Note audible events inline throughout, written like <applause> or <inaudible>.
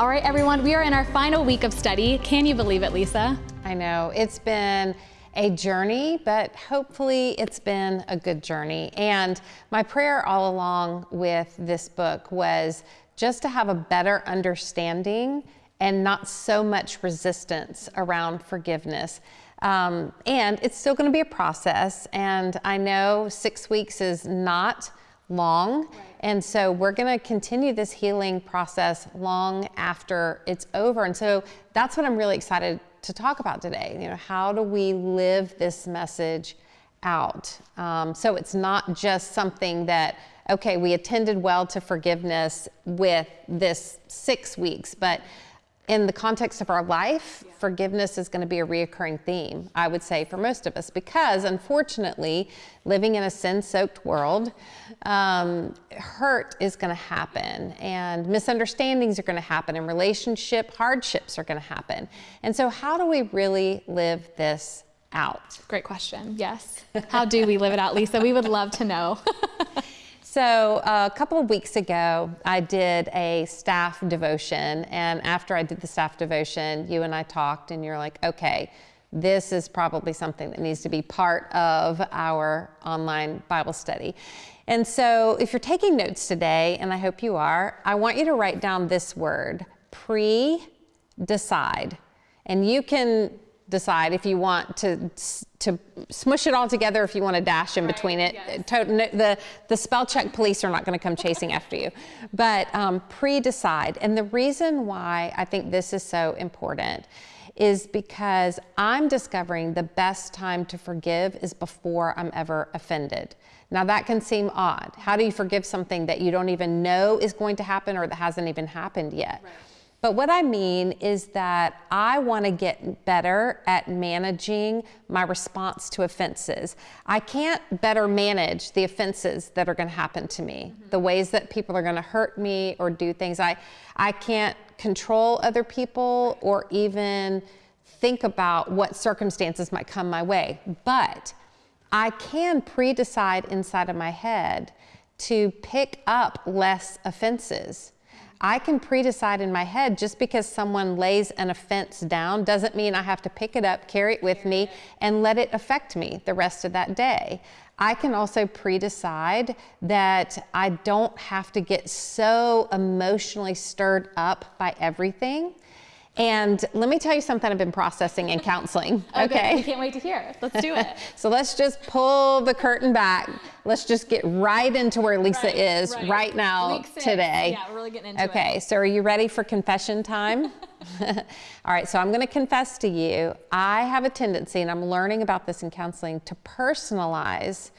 All right, everyone, we are in our final week of study. Can you believe it, Lisa? I know. It's been a journey, but hopefully it's been a good journey. And my prayer all along with this book was just to have a better understanding and not so much resistance around forgiveness. Um, and it's still going to be a process. And I know six weeks is not long. And so we're going to continue this healing process long after it's over. And so that's what I'm really excited to talk about today. You know, how do we live this message out? Um, so it's not just something that, okay, we attended well to forgiveness with this six weeks, but in the context of our life, yeah. forgiveness is going to be a reoccurring theme, I would say, for most of us, because unfortunately, living in a sin soaked world, um, hurt is going to happen, and misunderstandings are going to happen, and relationship hardships are going to happen. And so, how do we really live this out? Great question. Yes. How do we live it out, Lisa? We would love to know. <laughs> So uh, a couple of weeks ago, I did a staff devotion. And after I did the staff devotion, you and I talked, and you're like, okay, this is probably something that needs to be part of our online Bible study. And so if you're taking notes today, and I hope you are, I want you to write down this word, pre-decide. And you can decide if you want to to smush it all together if you want to dash in right, between it. Yes. The, the spell check police are not going to come chasing after you. But um, pre-decide. And the reason why I think this is so important is because I'm discovering the best time to forgive is before I'm ever offended. Now that can seem odd. How do you forgive something that you don't even know is going to happen or that hasn't even happened yet? Right. But what I mean is that I want to get better at managing my response to offenses. I can't better manage the offenses that are going to happen to me, mm-hmm. the ways that people are going to hurt me or do things. I, I can't control other people or even think about what circumstances might come my way. But I can pre decide inside of my head to pick up less offenses I can pre-decide in my head just because someone lays an offense down doesn't mean I have to pick it up, carry it with me, and let it affect me the rest of that day. I can also pre-decide that I don't have to get so emotionally stirred up by everything and let me tell you something I've been processing in counseling. <laughs> okay. okay. We can't wait to hear. Let's do it. <laughs> so let's just pull the curtain back. Let's just get right into where Lisa right, is right, right now today. Yeah, we're really getting into okay, it. Okay, so are you ready for confession time? <laughs> All right, so I'm going to confess to you. I have a tendency, and I'm learning about this in counseling, to personalize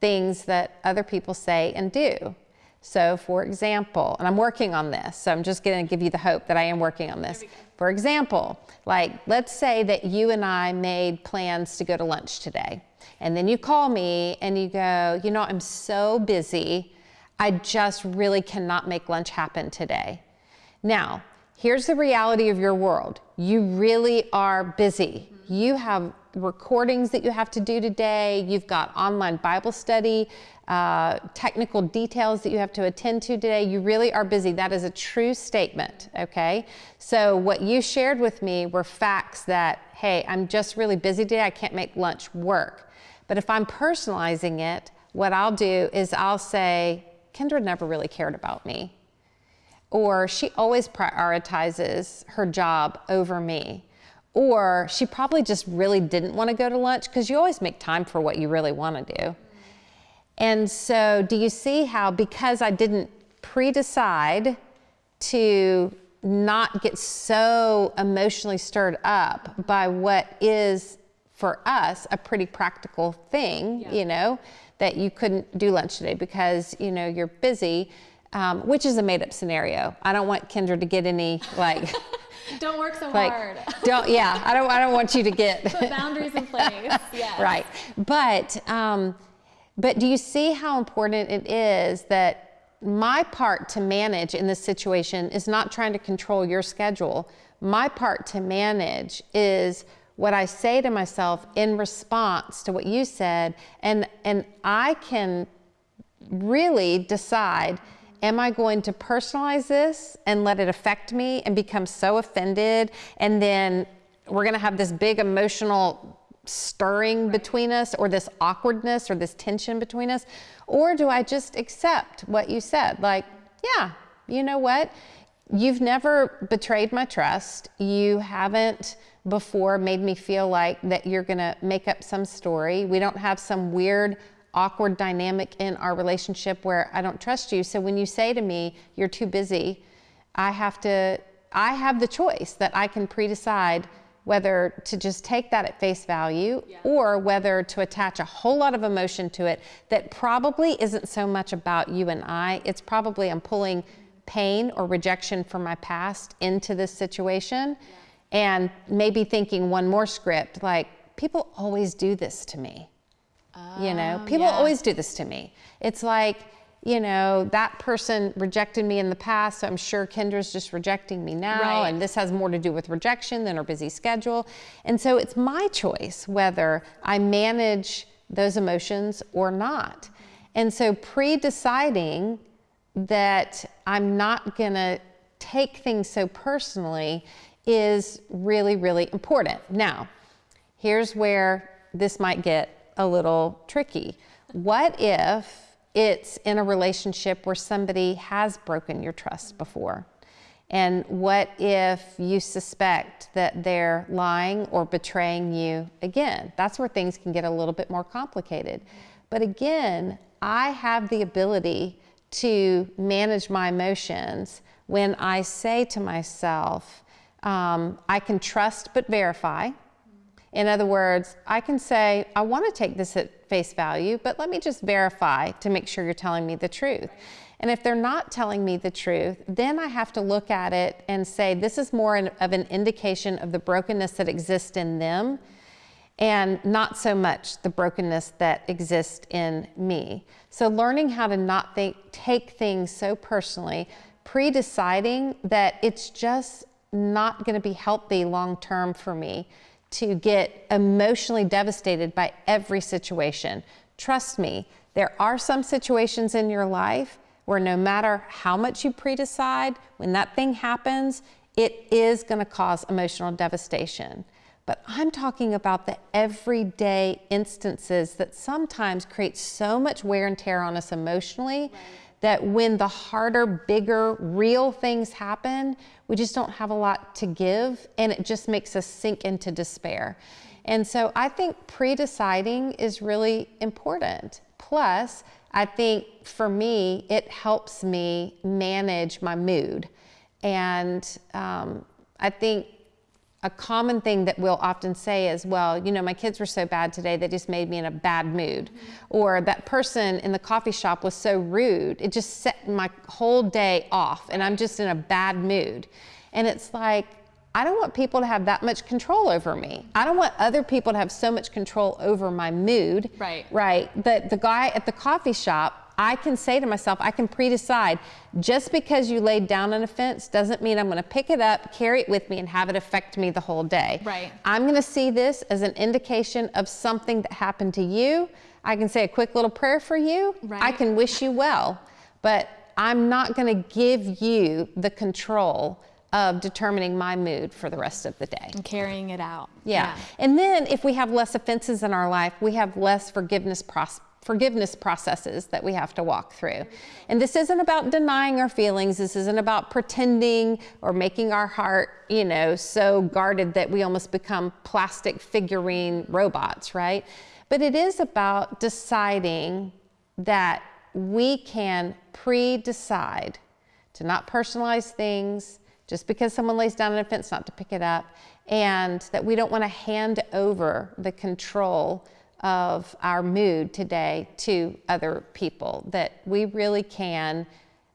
things that other people say and do. So, for example, and I'm working on this, so I'm just going to give you the hope that I am working on this. For example, like let's say that you and I made plans to go to lunch today, and then you call me and you go, you know, I'm so busy, I just really cannot make lunch happen today. Now, here's the reality of your world you really are busy. You have recordings that you have to do today, you've got online Bible study, uh, technical details that you have to attend to today. You really are busy. That is a true statement, okay? So, what you shared with me were facts that, hey, I'm just really busy today, I can't make lunch work. But if I'm personalizing it, what I'll do is I'll say, Kendra never really cared about me. Or she always prioritizes her job over me or she probably just really didn't want to go to lunch because you always make time for what you really want to do. And so, do you see how because I didn't pre decide to not get so emotionally stirred up by what is for us a pretty practical thing, yeah. you know, that you couldn't do lunch today because, you know, you're busy, um, which is a made up scenario. I don't want Kendra to get any like. <laughs> don't work so like, hard. <laughs> don't yeah. I don't I don't want you to get <laughs> put boundaries in place. Yeah. <laughs> Right. But um, but do you see how important it is that my part to manage in this situation is not trying to control your schedule. My part to manage is what I say to myself in response to what you said and and I can really decide am I going to personalize this and let it affect me and become so offended? And then we're going to have this big emotional stirring between us or this awkwardness or this tension between us? Or do I just accept what you said? Like, yeah, you know what? You've never betrayed my trust. You haven't before made me feel like that you're going to make up some story. We don't have some weird awkward dynamic in our relationship where I don't trust you. So when you say to me, you're too busy, I have to, I have the choice that I can pre decide whether to just take that at face value yeah. or whether to attach a whole lot of emotion to it that probably isn't so much about you and I. It's probably I'm pulling pain or rejection from my past into this situation yeah. and maybe thinking one more script like, people always do this to me you know, oh, people yeah. always do this to me. It's like, you know, that person rejected me in the past, so I'm sure Kendra's just rejecting me now. Right. And this has more to do with rejection than her busy schedule. And so it's my choice whether I manage those emotions or not. And so pre deciding that I'm not going to take things so personally is really, really important. Now, here's where this might get a little tricky. What if it's in a relationship where somebody has broken your trust before? And what if you suspect that they're lying or betraying you again? That's where things can get a little bit more complicated. But again, I have the ability to manage my emotions when I say to myself, um, I can trust but verify. In other words, I can say, I want to take this at face value, but let me just verify to make sure you're telling me the truth. And if they're not telling me the truth, then I have to look at it and say, this is more of an indication of the brokenness that exists in them and not so much the brokenness that exists in me. So learning how to not think, take things so personally, pre-deciding that it's just not going to be healthy long term for me to get emotionally devastated by every situation. Trust me, there are some situations in your life where no matter how much you pre-decide, when that thing happens, it is going to cause emotional devastation. But I'm talking about the everyday instances that sometimes create so much wear and tear on us emotionally that when the harder, bigger, real things happen, we just don't have a lot to give and it just makes us sink into despair. And so I think pre deciding is really important. Plus, I think for me, it helps me manage my mood. And um, I think a common thing that we'll often say is, well, you know, my kids were so bad today, they just made me in a bad mood. Mm-hmm. Or that person in the coffee shop was so rude, it just set my whole day off and I'm just in a bad mood. And it's like, I don't want people to have that much control over me. I don't want other people to have so much control over my mood. Right. Right. That the guy at the coffee shop I can say to myself, I can pre-decide, just because you laid down an offense doesn't mean I'm going to pick it up, carry it with me, and have it affect me the whole day. Right. I'm going to see this as an indication of something that happened to you. I can say a quick little prayer for you. Right. I can wish you well, but I'm not going to give you the control of determining my mood for the rest of the day. And carrying it out. Yeah. yeah. And then if we have less offenses in our life, we have less forgiveness process forgiveness processes that we have to walk through. And this isn't about denying our feelings. This isn't about pretending or making our heart, you know, so guarded that we almost become plastic figurine robots, right? But it is about deciding that we can pre-decide to not personalize things just because someone lays down an offense not to pick it up and that we don't want to hand over the control of our mood today to other people, that we really can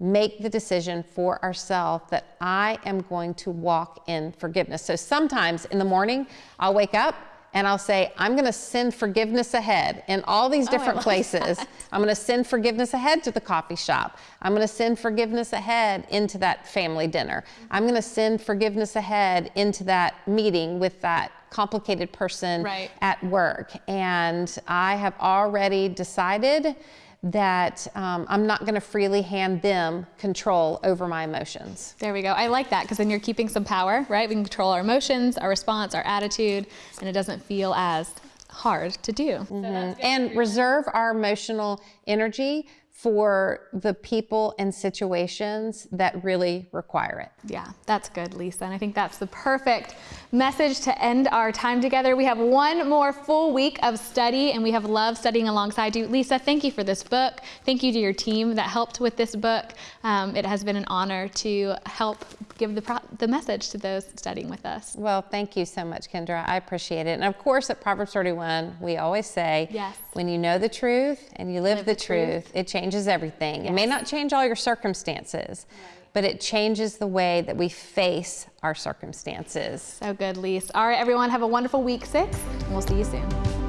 make the decision for ourselves that I am going to walk in forgiveness. So sometimes in the morning, I'll wake up and I'll say, I'm going to send forgiveness ahead in all these oh, different oh, places. I'm going to send forgiveness ahead to the coffee shop. I'm going to send forgiveness ahead into that family dinner. I'm going to send forgiveness ahead into that meeting with that complicated person right. at work. And I have already decided that um, I'm not going to freely hand them control over my emotions. There we go. I like that because then you're keeping some power, right? We can control our emotions, our response, our attitude, and it doesn't feel as hard to do. and reserve our emotional energy for the people and situations that really require it. Yeah, that's good, Lisa. And I think that's the perfect message to end our time together. We have one more full week of study, and we have loved studying alongside you. Lisa, thank you for this book. Thank you to your team that helped with this book. Um, it has been an honor to help give the, pro- the message to those studying with us. Well, thank you so much, Kendra. I appreciate it. And of course, at Proverbs 31, we always say, Yes. when you know the truth and you live, the, truth, it changes everything. It may not change all your circumstances, but it changes the way that we face our circumstances. So good, Lisa. All right, everyone, have a wonderful week six, and we'll see you soon.